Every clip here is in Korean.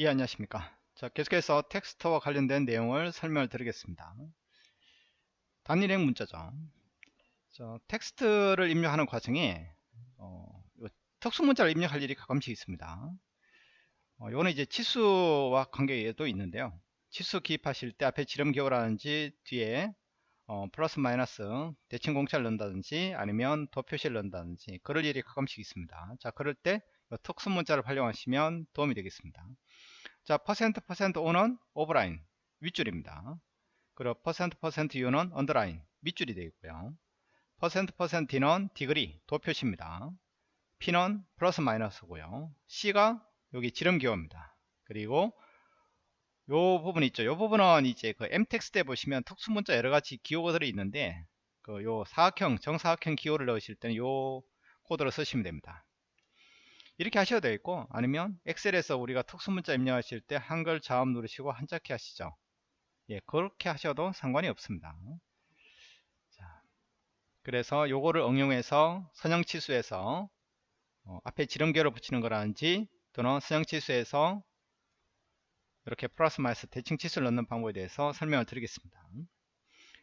예 안녕하십니까. 자 계속해서 텍스트와 관련된 내용을 설명을 드리겠습니다. 단일행 문자죠. 자, 텍스트를 입력하는 과정에 어, 특수 문자를 입력할 일이 가끔씩 있습니다. 어, 이거는 이제 치수와 관계도 있는데요. 치수 기입하실 때 앞에 지름 기호라든지 뒤에 어, 플러스 마이너스 대칭 공차를 넣는다든지 아니면 도표시를 넣는다든지 그럴 일이 가끔씩 있습니다. 자 그럴 때 특수 문자를 활용하시면 도움이 되겠습니다 자, 퍼센트 퍼센트 O는 overline 윗줄입니다. 그리고 퍼센트 퍼센트 U는 underline 밑줄이 되겠고요. 퍼센트 퍼센트 D는 degree 도표시입니다. P는 플러스 마이너스고요. C가 여기 지름기호입니다. 그리고 요 부분 있죠. 요 부분은 이제 그 MText에 보시면 특수 문자 여러 가지 기호들이 있는데 그 요 사각형 정사각형 기호를 넣으실 때는 요 코드를 쓰시면 됩니다. 이렇게 하셔도 되겠고 아니면 엑셀에서 우리가 특수문자 입력하실 때 한글 자음 누르시고 한자키 하시죠. 예 그렇게 하셔도 상관이 없습니다. 자, 그래서 요거를 응용해서 선형치수에서 어, 앞에 지름계로 붙이는 거라든지 또는 선형치수에서 이렇게 플러스 마이너스 대칭치수를 넣는 방법에 대해서 설명을 드리겠습니다.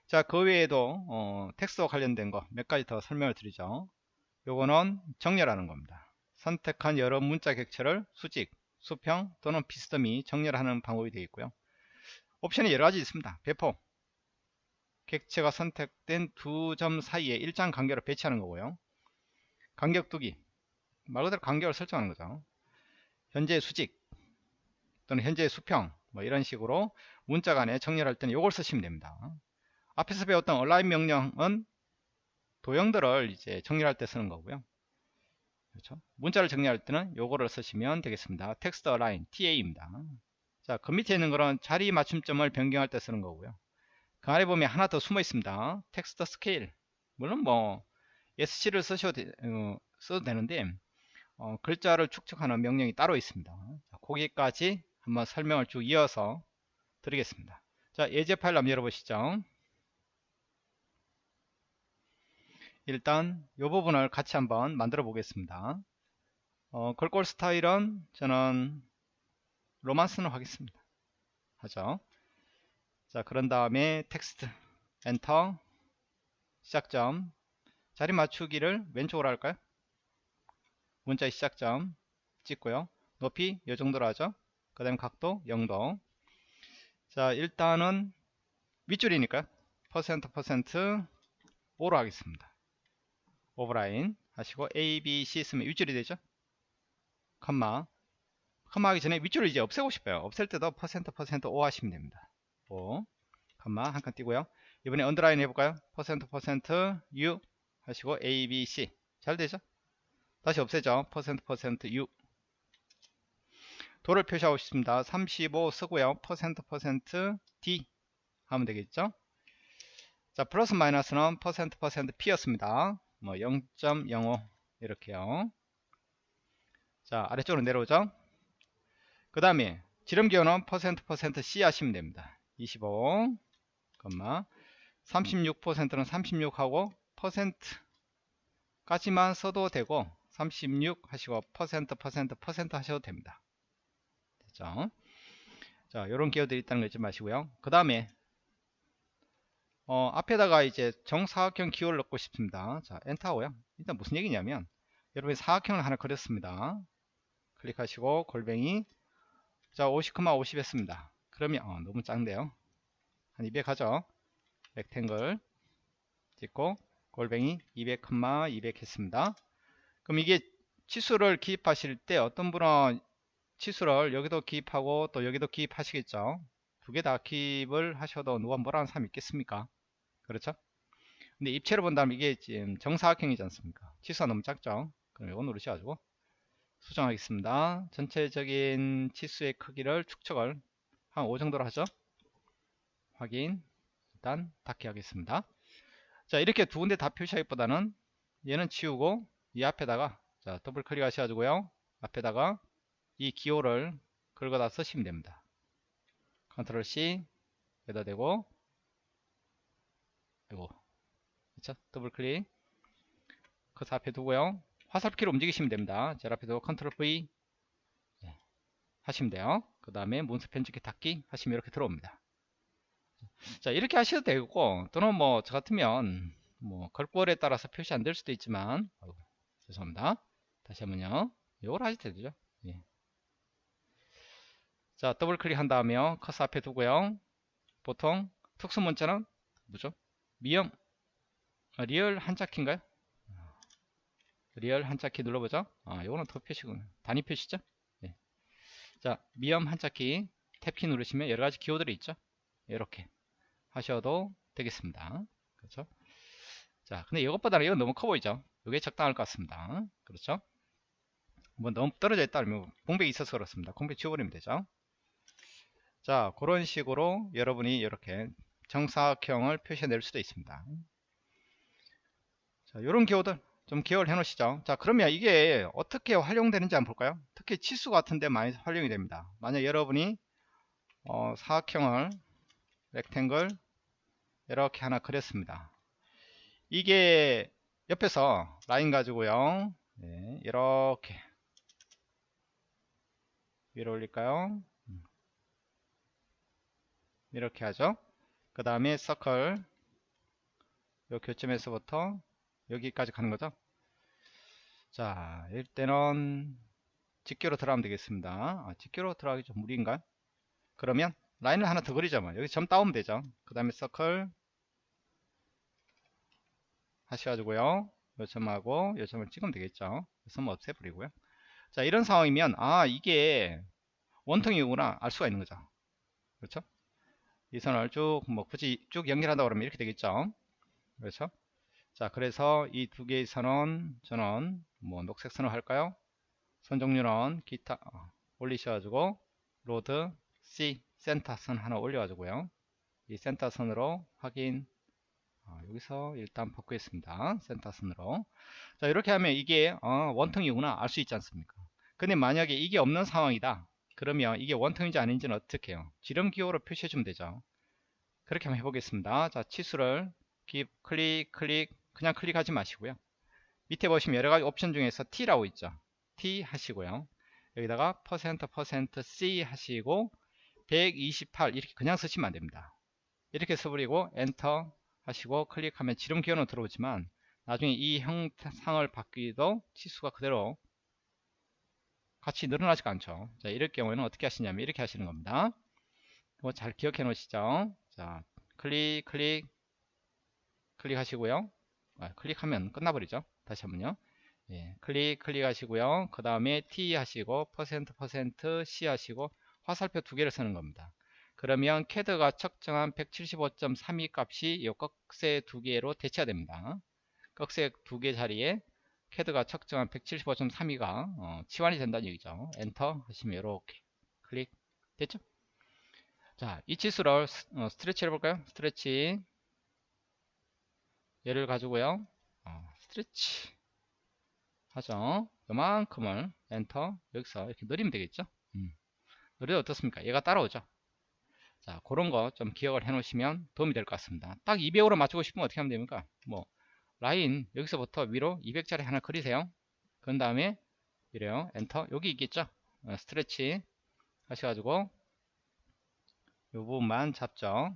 자 그 외에도 어, 텍스트와 관련된 거 몇 가지 더 설명을 드리죠. 요거는 정렬하는 겁니다 선택한 여러 문자 객체를 수직, 수평 또는 비스듬히 정렬하는 방법이 되겠고요. 옵션이 여러 가지 있습니다. 배포 객체가 선택된 두 점 사이에 일정 간격을 배치하는 거고요. 간격 두기 말 그대로 간격을 설정하는 거죠. 현재 수직 또는 현재 수평 뭐 이런 식으로 문자 간에 정렬할 때는 이걸 쓰시면 됩니다. 앞에서 배웠던 align 명령은 도형들을 이제 정렬할 때 쓰는 거고요. 그렇죠? 문자를 정리할 때는 요거를 쓰시면 되겠습니다. text align TA입니다. 자, 그 밑에 있는 거는 자리 맞춤점을 변경할 때 쓰는 거고요. 그 안에 보면 하나 더 숨어 있습니다. text scale. 물론 뭐 SC를 쓰셔도, 되, 어, 써도 되는데 어, 글자를 축척하는 명령이 따로 있습니다. 자, 거기까지 한번 설명을 쭉 이어서 드리겠습니다. 자, 예제 파일 한번 열어보시죠. 일단 이 부분을 같이 한번 만들어 보겠습니다. 어, 글꼴 스타일은 저는 romans는 하겠습니다. 하죠. 자 그런 다음에 텍스트 엔터 시작점. 자리 맞추기를 왼쪽으로 할까요? 문자의 시작점 찍고요. 높이 이 정도로 하죠. 그 다음 각도 0도. 자 일단은 윗줄이니까 퍼센트 퍼센트 O로 하겠습니다 overline 하시고 A, B, C 쓰면 윗줄이 되죠? 컴마. 컴마 하기 전에 윗줄을 이제 없애고 싶어요. 없앨 때도 퍼센트 퍼센트 O 하시면 됩니다. O 컴마 한 칸 띄고요. 이번에 underline 해볼까요? 퍼센트 퍼센트 U 하시고 A, B, C. 잘 되죠? 다시 없애죠. 퍼센트 퍼센트 U. 도를 표시하고 싶습니다. 35 쓰고요. 퍼센트 퍼센트 D 하면 되겠죠? 자 플러스 마이너스는 퍼센트 퍼센트 P였습니다 뭐 0.05 이렇게요. 자 아래쪽으로 내려오죠. 그 다음에 지름기호는 퍼센트 C 하시면 됩니다. 25 36%는 36하고 퍼센트 까지만 써도 되고 36 하시고 퍼센트 퍼센트 퍼센트 하셔도 됩니다. 됐죠? 자 요런 기호들이 있다는 거 잊지 마시고요. 그 다음에 어, 앞에다가 이제 정사각형 기호를 넣고 싶습니다. 자, 엔터하고요. 일단 무슨 얘기냐면 여러분이 사각형을 하나 그렸습니다. 클릭하시고 골뱅이 자, 50, 50 했습니다. 그러면 어, 너무 작은데요. 한 200 하죠. 렉탱글 찍고 골뱅이 200, 200 했습니다. 그럼 이게 치수를 기입하실 때 어떤 분은 치수를 여기도 기입하고 또 여기도 기입하시겠죠. 두 개 다 기입을 하셔도 누가 뭐라는 사람 있겠습니까? 그렇죠? 근데 입체로 본다면 이게 지금 정사각형이지 않습니까? 치수가 너무 작죠? 그럼 이거 누르셔가지고 수정하겠습니다. 전체적인 치수의 크기를 축척을 한 5 정도로 하죠. 확인 일단 닫기 하겠습니다. 자 이렇게 두 군데 다 표시하기보다는 얘는 치우고 이 앞에다가 자 더블 클릭 하셔가지고요 앞에다가 이 기호를 긁어다 쓰시면 됩니다. 컨트롤 C 여기다 대고 이거 그쵸 더블 클릭 커서 앞에 두고요 화살표키로 움직이시면 됩니다 제일 앞에 두고 컨트롤 V 네. 하시면 돼요 그 다음에 문서 편집기 닫기 하시면 이렇게 들어옵니다. 자 이렇게 하셔도 되고 또는 뭐 저 같으면 뭐 글꼴에 따라서 표시 안 될 수도 있지만 아이고, 죄송합니다. 다시 한번요. 이걸 하셔도 되죠. 예. 자 더블 클릭한 다음에 커서 앞에 두고요. 보통 특수 문자는 뭐죠? 미음 아, 리을 한자키인가요? 리을 한자키 눌러보죠. 아, 요거는 도 표시군. 단위 표시죠? 예. 자, 미음 한자키 탭키 누르시면 여러 가지 기호들이 있죠. 이렇게 하셔도 되겠습니다. 그렇죠? 자, 근데 이것보다는 이건 너무 커 보이죠? 이게 적당할 것 같습니다. 그렇죠? 뭐 너무 떨어져 있다 면 공백이 있어서 그렇습니다. 공백 지워버리면 되죠. 자, 그런 식으로 여러분이 이렇게 정사각형을 표시해낼 수도 있습니다. 자, 이런 기호들 좀 기억을 해 놓으시죠. 자, 그러면 이게 어떻게 활용되는지 한번 볼까요? 특히 치수 같은데 많이 활용이 됩니다. 만약 여러분이 어, 사각형을 렉탱글 이렇게 하나 그렸습니다. 이게 옆에서 라인 가지고요. 네, 이렇게 위로 올릴까요? 음. 이렇게 하죠. 그 다음에 서클 요 교점에서부터 여기까지 가는 거죠. 자, 일단은 직교로 들어가면 되겠습니다. 아, 직교로 들어가기 좀 무리인가요? 그러면 라인을 하나 더 그리자면 뭐. 여기 점 따오면 되죠. 그 다음에 서클 하셔가지고요. 요 점하고 요 점을 찍으면 되겠죠. 점 없애버리고요. 자, 이런 상황이면 아 이게 원통이구나 알 수가 있는 거죠. 그렇죠? 이 선을 쭉 뭐 굳이 쭉 연결한다 그러면 이렇게 되겠죠. 그렇죠? 자, 그래서 이 두 개의 선은 저는 뭐 녹색 선을 할까요? 선 종류는 기타 어, 올리셔가지고 load C 센터 선 하나 올려가지고요. 이 센터 선으로 확인 어, 여기서 일단 바꾸겠습니다. 센터 선으로 자 이렇게 하면 이게 어, 원통이구나 알 수 있지 않습니까? 근데 만약에 이게 없는 상황이다. 그러면 이게 원통인지 아닌지는 어떻게 해요? 지름 기호로 표시해 주면 되죠. 그렇게 한번 해보겠습니다. 자 치수를 기, 클릭 클릭 그냥 클릭하지 마시고요. 밑에 보시면 여러가지 옵션 중에서 T라고 있죠. T 하시고요. 여기다가 퍼센트 퍼센트 %C 하시고 128 이렇게 그냥 쓰시면 안됩니다. 이렇게 써버리고 엔터 하시고 클릭하면 지름 기호는 들어오지만 나중에 이 형상을 바꿔도 치수가 그대로 같이 늘어나지가 않죠. 자, 이럴 경우에는 어떻게 하시냐면 이렇게 하시는 겁니다. 이거 잘 기억해 놓으시죠. 자, 클릭, 클릭, 클릭하시고요. 아, 클릭하면 끝나버리죠. 다시 한번요. 예, 클릭 클릭하시고요. 그 다음에 T 하시고 퍼센트 퍼센트 C 하시고 화살표 두 개를 쓰는 겁니다. 그러면 캐드가 측정한 175.32 값이 이 꺽쇠 두 개로 대체가 됩니다. 꺽쇠 두 개 자리에 캐드가 측정한 175.32가 어, 치환이 된다는 얘기죠. 엔터 하시면 이렇게 클릭 됐죠? 자, 이 치수를 어, stretch 해볼까요? stretch 얘를 가지고요 어, 스트레치 하죠 요만큼을 엔터 여기서 이렇게 늘리면 되겠죠 음. 늘려도 어떻습니까 얘가 따라오죠 자 그런 거 좀 기억을 해 놓으시면 도움이 될 것 같습니다 딱 200으로 맞추고 싶으면 어떻게 하면 됩니까 뭐 라인 여기서부터 위로 200짜리 하나 그리세요. 그 다음에 이래요. 엔터. 여기 있겠죠? 어, stretch 하셔가지고 요 부분만 잡죠.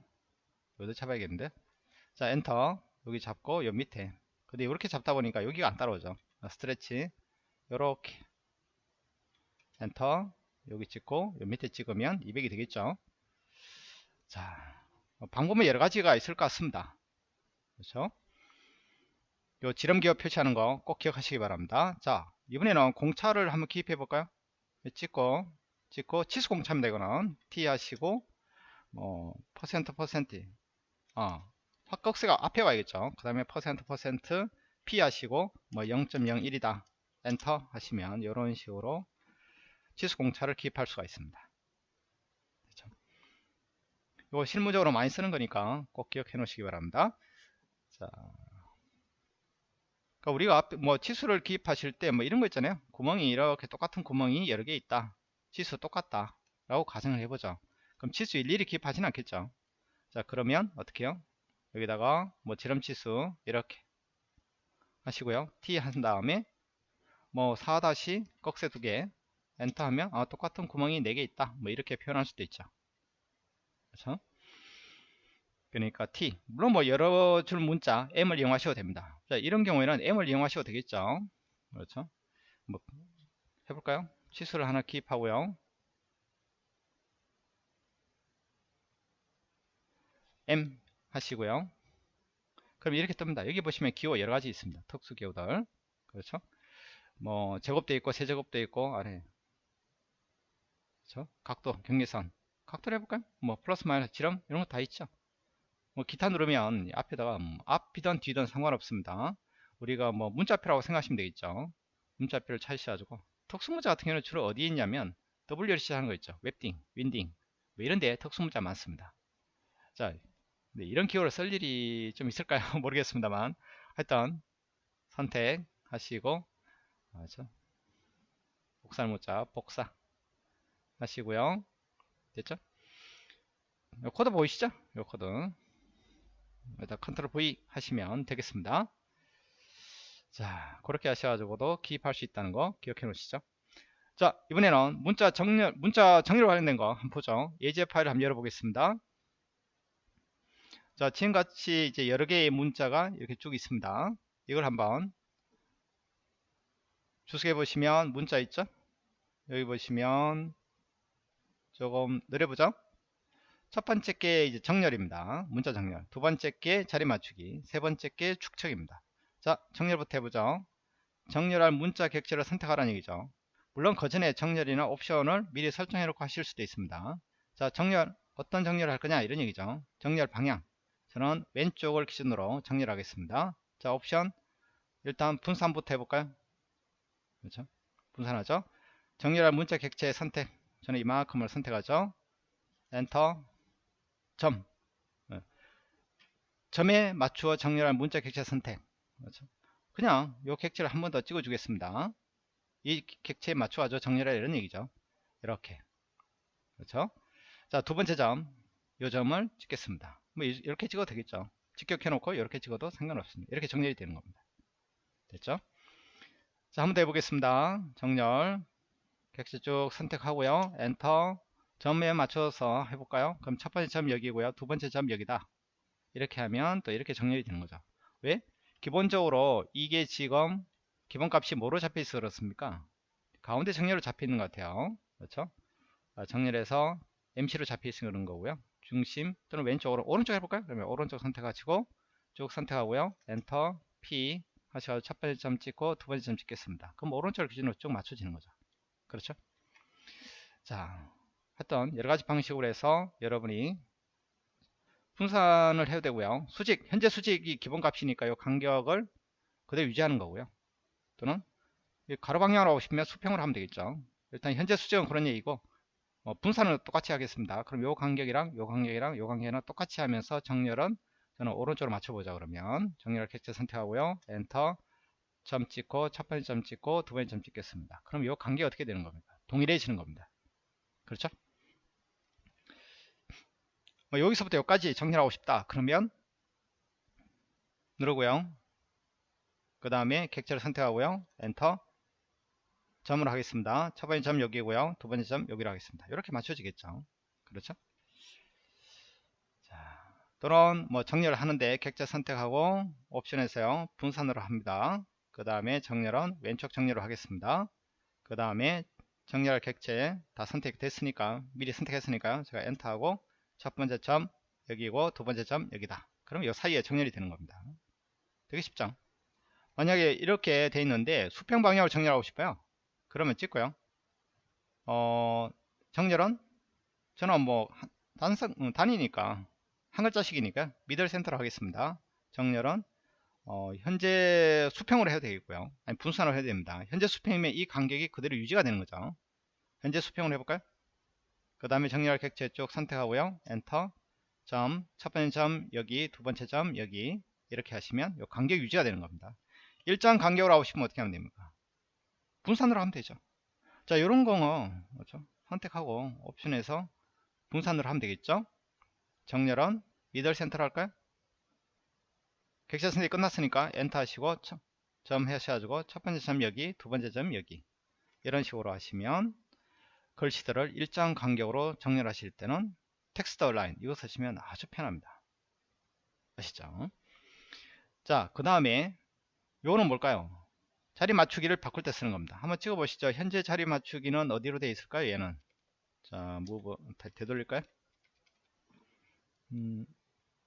여기도 잡아야겠는데. 자 엔터. 여기 잡고 요 밑에. 근데 이렇게 잡다 보니까 여기가 안 따라오죠. 아, stretch. 요렇게. 엔터. 여기 찍고 요 밑에 찍으면 200이 되겠죠? 자 어, 방법은 여러 가지가 있을 것 같습니다. 그렇죠 요 지름 기호 표시하는 거 꼭 기억하시기 바랍니다. 자 이번에는 공차를 한번 기입해 볼까요? 찍고 찍고 치수 공차입니다 이거는 T 하시고 뭐 퍼센트 퍼센트. 어, 꺽쇠가 앞에 와야겠죠? 그 다음에 퍼센트 퍼센트 P 하시고 뭐 0.01이다. 엔터 하시면 이런 식으로 치수 공차를 기입할 수가 있습니다? 이거 실무적으로 많이 쓰는 거니까 꼭 기억해 놓으시기 바랍니다. 자, 그러니까 우리가 앞에 뭐 치수를 기입하실 때 뭐 이런 거 있잖아요. 구멍이 이렇게 똑같은 구멍이 여러 개 있다. 치수 똑같다 라고 가정을 해보죠. 그럼 치수 일일이 기입하지는 않겠죠. 자 그러면 어떻게 해요? 여기다가 뭐 지름치수 이렇게 하시고요. T 한 다음에 뭐 4 다시 꺽쇠 두 개 엔터 하면 아, 똑같은 구멍이 4개 있다. 뭐 이렇게 표현할 수도 있죠. 그렇죠 그러니까 T. 물론 뭐 여러 줄 문자 M을 이용하셔도 됩니다. 자 이런 경우에는 M을 이용하셔도 되겠죠? 그렇죠? 뭐 해볼까요? 치수를 하나 기입하고요. M 하시고요. 그럼 이렇게 뜹니다. 여기 보시면 기호 여러가지 있습니다. 특수 기호들. 그렇죠? 뭐 제곱도 있고 세제곱도 있고 아래. 그렇죠? 각도 경계선. 각도를 해볼까요? 뭐 플러스 마이너스 지름? 이런 거 다 있죠 뭐 기타 누르면 앞에다가 뭐 앞이든 뒤든 상관없습니다. 우리가 뭐 문자표라고 생각하시면 되겠죠. 문자표를 찾으셔가지고. 특수문자 같은 경우는 주로 어디에 있냐면 W를 시작하는 거 있죠. Webdings Wingdings. 뭐 이런 데 특수문자 많습니다. 자 네, 이런 기호를 쓸 일이 좀 있을까요? 모르겠습니다만. 하여튼 선택하시고 맞죠 복사문자 복사 하시고요. 됐죠? 요 코드 보이시죠? 요 코드 여기다 컨트롤 V 하시면 되겠습니다. 자 그렇게 하셔가지고도 기입할 수 있다는 거 기억해 놓으시죠? 자 이번에는 문자 정렬 문자 정렬 관련된 거 한번 보죠. 예제 파일을 한번 열어보겠습니다. 자 지금같이 이제 여러 개의 문자가 이렇게 쭉 있습니다. 이걸 한번 주석해 보시면 문자 있죠? 여기 보시면 조금 느려보죠 첫 번째 게 이제 정렬입니다. 문자 정렬. 두 번째 게 자리 맞추기. 세 번째 게 축척입니다. 자, 정렬부터 해보죠. 정렬할 문자 객체를 선택하라는 얘기죠. 물론 그 전에 정렬이나 옵션을 미리 설정해 놓고 하실 수도 있습니다. 자, 정렬 어떤 정렬을 할 거냐 이런 얘기죠. 정렬 방향. 저는 왼쪽을 기준으로 정렬하겠습니다. 자, 옵션 일단 분산부터 해볼까요? 그렇죠? 분산하죠. 정렬할 문자 객체 선택. 저는 이만큼을 선택하죠. 엔터 점. 네. 점에 맞추어 정렬할 문자 객체 선택. 그렇죠? 그냥 이 객체를 한 번 더 찍어 주겠습니다. 이 객체에 맞춰가지고 정렬해 이런 얘기죠. 이렇게. 그렇죠? 자 두 번째 점이 점을 찍겠습니다. 뭐 이렇게 찍어도 되겠죠. 직격해 놓고 이렇게 찍어도 상관없습니다. 이렇게 정렬이 되는 겁니다. 됐죠? 자 한 번 더 해보겠습니다. 정렬. 객체 쭉 선택하고요. 엔터 점에 맞춰서 해볼까요? 그럼 첫 번째 점 여기고요. 두 번째 점 여기다. 이렇게 하면 또 이렇게 정렬이 되는 거죠. 왜? 기본적으로 이게 지금 기본값이 뭐로 잡혀 있어 그렇습니까? 가운데 정렬로 잡혀 있는 것 같아요. 그렇죠? 아, 정렬해서 MC로 잡혀 있으면 그런 거고요. 중심 또는 왼쪽으로 오른쪽 해볼까요? 그러면 오른쪽 선택하시고 쭉 선택하고요. 엔터 P 하셔서 첫 번째 점 찍고 두 번째 점 찍겠습니다. 그럼 오른쪽을 기준으로 쭉 맞춰지는 거죠. 그렇죠? 자, 했던 여러 가지 방식으로 해서 여러분이 분산을 해도 되고요. 수직, 현재 수직이 기본값이니까 요. 간격을 그대로 유지하는 거고요. 또는 가로 방향으로 하고 싶으면 수평으로 하면 되겠죠. 일단 현재 수직은 그런 얘기고 뭐 분산은 똑같이 하겠습니다. 그럼 요 간격이랑 요 간격이랑 요 간격이랑 똑같이 하면서 정렬은 저는 오른쪽으로 맞춰보자 그러면 정렬 객체 선택하고요. 엔터 점 찍고 첫 번째 점 찍고 두 번째 점 찍겠습니다. 그럼 요 간격이 어떻게 되는 겁니까? 동일해지는 겁니다. 그렇죠? 뭐 여기서부터 여기까지 정렬하고 싶다. 그러면 누르고요 그 다음에 객체를 선택하고요 엔터. 점을 하겠습니다. 첫 번째 점 여기고요 두 번째 점 여기로 하겠습니다. 이렇게 맞춰지겠죠. 그렇죠? 자, 또는 뭐 정렬을 하는데 객체 선택하고 옵션에서요 분산으로 합니다. 그 다음에 정렬은 왼쪽 정렬을 하겠습니다. 그 다음에 정렬 객체 다 선택됐으니까 미리 선택했으니까요 제가 엔터하고 첫 번째 점 여기고 두 번째 점 여기다. 그러면 이 사이에 정렬이 되는 겁니다. 되게 쉽죠? 만약에 이렇게 돼 있는데 수평 방향으로 정렬하고 싶어요. 그러면 찍고요. 어 정렬은 저는 뭐 단성 음, 단위니까 한 글자씩이니까 미들 센터로 하겠습니다. 정렬은 어, 현재 수평으로 해도 되겠고요. 아니 분산으로 해야 됩니다. 현재 수평이면 이 간격이 그대로 유지가 되는 거죠. 현재 수평으로 해볼까요 그 다음에 정렬 객체 쪽 선택하고요. 엔터 점, 첫 번째 점 여기, 두 번째 점 여기 이렇게 하시면 요 간격 유지가 되는 겁니다. 일정 간격으로 하고 싶으면 어떻게 하면 됩니까? 분산으로 하면 되죠. 자, 요런 거는 그렇죠? 선택하고 옵션에서 분산으로 하면 되겠죠? 정렬은 middle center로 할까요? 객체 선택이 끝났으니까 엔터 하시고 점 하셔가지고 첫 번째 점 여기, 두 번째 점 여기 이런 식으로 하시면 글씨들을 일정 간격으로 정렬하실 때는 text align 이거 쓰시면 아주 편합니다. 아시죠? 자, 그 다음에 요거는 뭘까요? 자리 맞추기를 바꿀 때 쓰는 겁니다. 한번 찍어 보시죠. 현재 자리 맞추기는 어디로 되어 있을까요? 얘는 자, 무브 되돌릴까요? 음,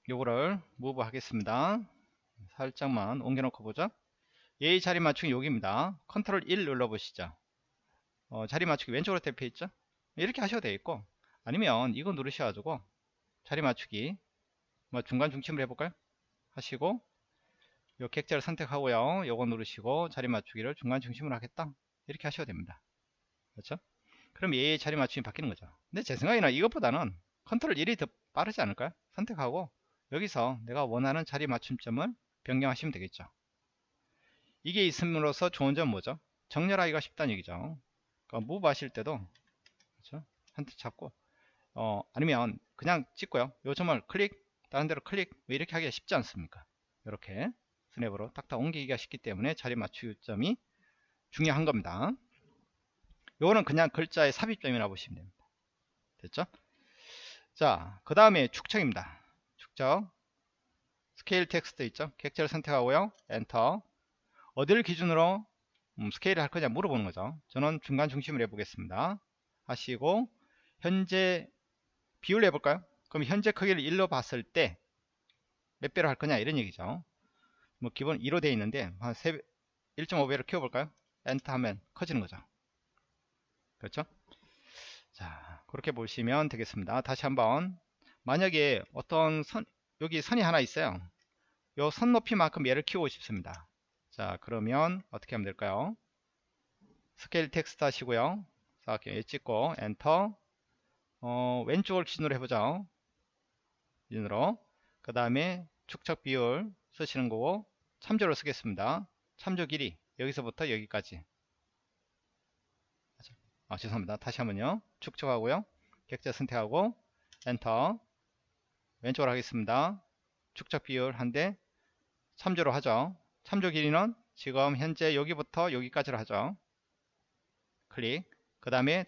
요거를 무브 하겠습니다. 살짝만 옮겨 놓고 보죠. 얘의 자리 맞추기 여기입니다. 컨트롤 1 눌러 보시죠. 어, 자리 맞추기 왼쪽으로 대표 있죠? 이렇게 하셔도 되겠고 아니면 이거 누르셔가지고 자리 맞추기 뭐 중간 중심을 해볼까요? 하시고 요 객자를 선택하고요. 요거 누르시고 자리 맞추기를 중간 중심으로 하겠다. 이렇게 하셔도 됩니다. 그렇죠? 그럼 얘의 자리 맞춤이 바뀌는 거죠. 근데 제 생각에는 이것보다는 컨트롤 1이 더 빠르지 않을까요? 선택하고 여기서 내가 원하는 자리 맞춤점을 변경하시면 되겠죠. 이게 있음으로써 좋은 점 뭐죠? 정렬하기가 쉽다는 얘기죠. 그러니까 무브 하실 때도 그렇죠? 한테 잡고 어, 아니면 그냥 찍고요. 요 점을 클릭 다른 데로 클릭 왜 이렇게 하기가 쉽지 않습니까? 이렇게 스냅으로 딱딱 옮기기가 쉽기 때문에 자리 맞추점이 중요한 겁니다. 요거는 그냥 글자의 삽입점이라 보시면 됩니다. 됐죠? 자, 그 다음에 축척입니다. 축척. scale text 있죠? 객체를 선택하고요. 엔터. 어디를 기준으로 음, 스케일을 할 거냐 물어보는 거죠. 저는 중간 중심을 해보겠습니다. 하시고 현재 비율 해볼까요? 그럼 현재 크기를 1로 봤을 때 몇 배로 할 거냐 이런 얘기죠. 뭐 기본 2로 되어 있는데 한 1.5배로 키워볼까요? 엔터 하면 커지는 거죠. 그렇죠? 자 그렇게 보시면 되겠습니다. 다시 한번 만약에 어떤 선 여기 선이 하나 있어요. 요 선 높이만큼 얘를 키우고 싶습니다. 자 그러면 어떻게 하면 될까요? scale text 하시고요. 이렇게 찍고 엔터 어, 왼쪽을 기준으로 해보죠. 기준으로 그 다음에 축척 비율 쓰시는 거고 참조를 쓰겠습니다. 참조 길이 여기서부터 여기까지 아 죄송합니다. 다시 한번요. 축척하고요. 객체 선택하고 엔터 왼쪽으로 하겠습니다. 축척 비율 한대 참조로 하죠. 참조 길이는 지금 현재 여기부터 여기까지로 하죠. 클릭 그 다음에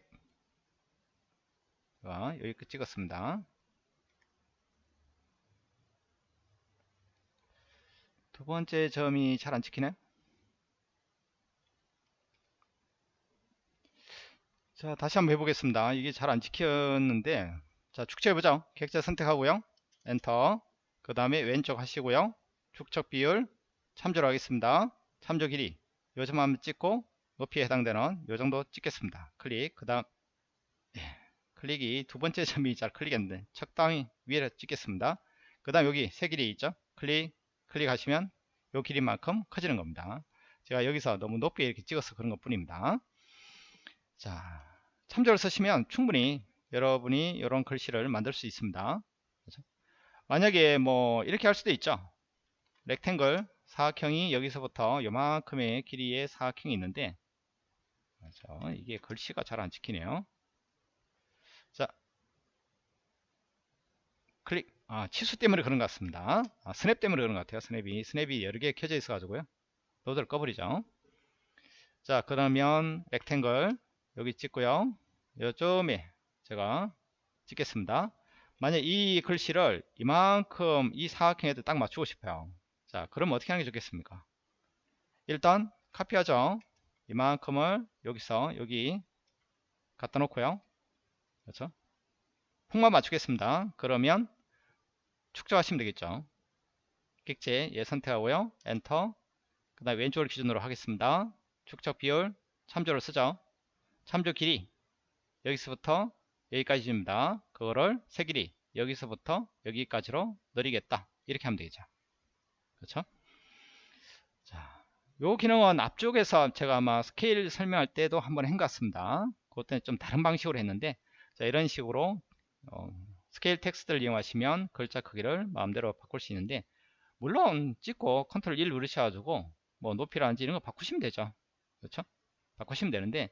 여기 끝 찍었습니다. 두 번째 점이 잘 안 찍히네. 자, 다시 한번 해보겠습니다. 이게 잘 안 찍혔는데, 자, 축척해보죠. 객자 선택하고요. 엔터. 그 다음에 왼쪽 하시고요. 축척 비율 참조로 하겠습니다. 참조 길이 요점 한번 찍고 높이에 해당되는 요 정도 찍겠습니다. 클릭. 그 다음, 예, 클릭이 두 번째 점이 잘 클릭했는데, 적당히 위에 찍겠습니다. 그 다음 여기 세 길이 있죠. 클릭. 클릭하시면 요 길이만큼 커지는 겁니다. 제가 여기서 너무 높게 이렇게 찍어서 그런 것 뿐입니다. 자, 참조를 쓰시면 충분히 여러분이 이런 글씨를 만들 수 있습니다. 그렇죠? 만약에 뭐 이렇게 할 수도 있죠. 렉탱글 사각형이 여기서부터 요만큼의 길이의 사각형이 있는데 그렇죠? 이게 글씨가 잘 안 찍히네요. 자, 클릭 아, 치수 때문에 그런 것 같습니다. 아, 스냅 때문에 그런 것 같아요. 스냅이. 스냅이 여러 개 켜져 있어 가지고요. 노드를 꺼버리죠. 자, 그러면 렉탱글 여기 찍고요. 요점에 제가 찍겠습니다. 만약 이 글씨를 이만큼 이 사각형에도 딱 맞추고 싶어요. 자, 그럼 어떻게 하는 게 좋겠습니까? 일단 카피하죠. 이만큼을 여기서 여기 갖다 놓고요. 그렇죠? 폭만 맞추겠습니다. 그러면 축척하시면 되겠죠. 객체 예 선택하고요. 엔터. 그 다음에 왼쪽을 기준으로 하겠습니다. 축척 비율 참조를 쓰죠. 참조 길이 여기서부터 여기까지입니다. 그거를 세 길이 여기서부터 여기까지로 늘리겠다. 이렇게 하면 되겠죠. 그렇죠? 자, 요 기능은 앞쪽에서 제가 아마 스케일 설명할 때도 한번 한것 같습니다. 그것도 좀 다른 방식으로 했는데 자, 이런 식으로 어, scale text를 이용하시면 글자 크기를 마음대로 바꿀 수 있는데 물론 찍고 컨트롤 1 누르셔가지고 뭐 높이라든지 이런 거 바꾸시면 되죠 그렇죠 바꾸시면 되는데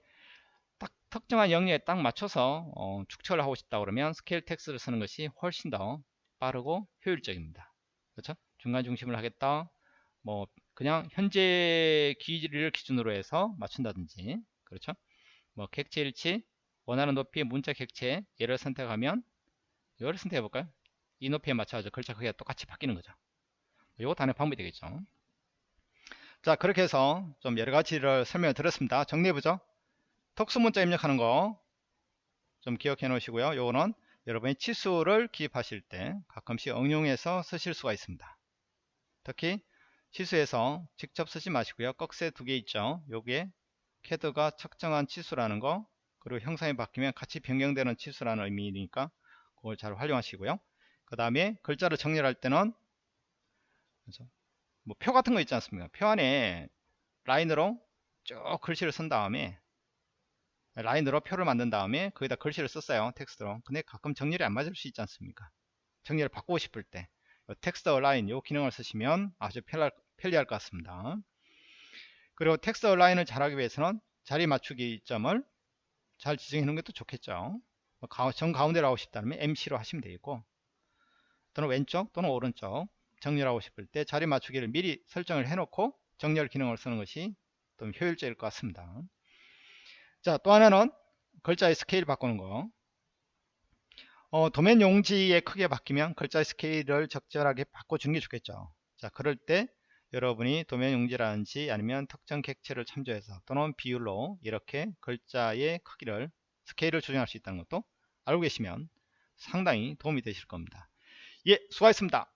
딱 특정한 영역에 딱 맞춰서 어, 축척을 하고 싶다 그러면 scale text를 쓰는 것이 훨씬 더 빠르고 효율적입니다 그렇죠 중간 중심을 하겠다 뭐 그냥 현재 길이를 기준으로 해서 맞춘다든지 그렇죠 뭐 객체 일치 원하는 높이의 문자 객체 얘를 선택하면 얘를 선택해 볼까요? 이 높이에 맞춰서 글자 크기가 똑같이 바뀌는 거죠. 요것도 하나의 방법이 되겠죠. 자 그렇게 해서 좀 여러가지를 설명을 드렸습니다. 정리해보죠. 특수문자 입력하는 거 좀 기억해 놓으시고요. 요거는 여러분이 치수를 기입하실 때 가끔씩 응용해서 쓰실 수가 있습니다. 특히 치수에서 직접 쓰지 마시고요. 꺽쇠 두 개 있죠. 요게 캐드가 측정한 치수라는 거 그리고 형상이 바뀌면 같이 변경되는 치수라는 의미니까 그걸 잘 활용하시고요. 그 다음에 글자를 정렬할 때는 뭐 표 같은 거 있지 않습니까? 표 안에 라인으로 쭉 글씨를 쓴 다음에 라인으로 표를 만든 다음에 거기다 글씨를 썼어요. 텍스트로. 근데 가끔 정렬이 안 맞을 수 있지 않습니까? 정렬을 바꾸고 싶을 때 text align 요 기능을 쓰시면 아주 편리할, 편리할 것 같습니다. 그리고 text align을 잘하기 위해서는 자리 맞추기 점을 잘 지정해 놓은 것도 좋겠죠. 뭐정 가운데로 하고 싶다면 MC로 하시면 되겠고 또는 왼쪽 또는 오른쪽 정렬하고 싶을 때 자리 맞추기를 미리 설정을 해놓고 정렬 기능을 쓰는 것이 좀 효율적일 것 같습니다. 자, 또 하나는 글자의 스케일 바꾸는 거. 어, 도면 용지의 크기가 바뀌면 글자의 스케일을 적절하게 바꿔주는 게 좋겠죠. 자, 그럴 때 여러분이 도면 용지라든지 아니면 특정 객체를 참조해서 또는 비율로 이렇게 글자의 크기를 스케일을 조정할 수 있다는 것도 알고 계시면 상당히 도움이 되실 겁니다. 예, 수고하셨습니다.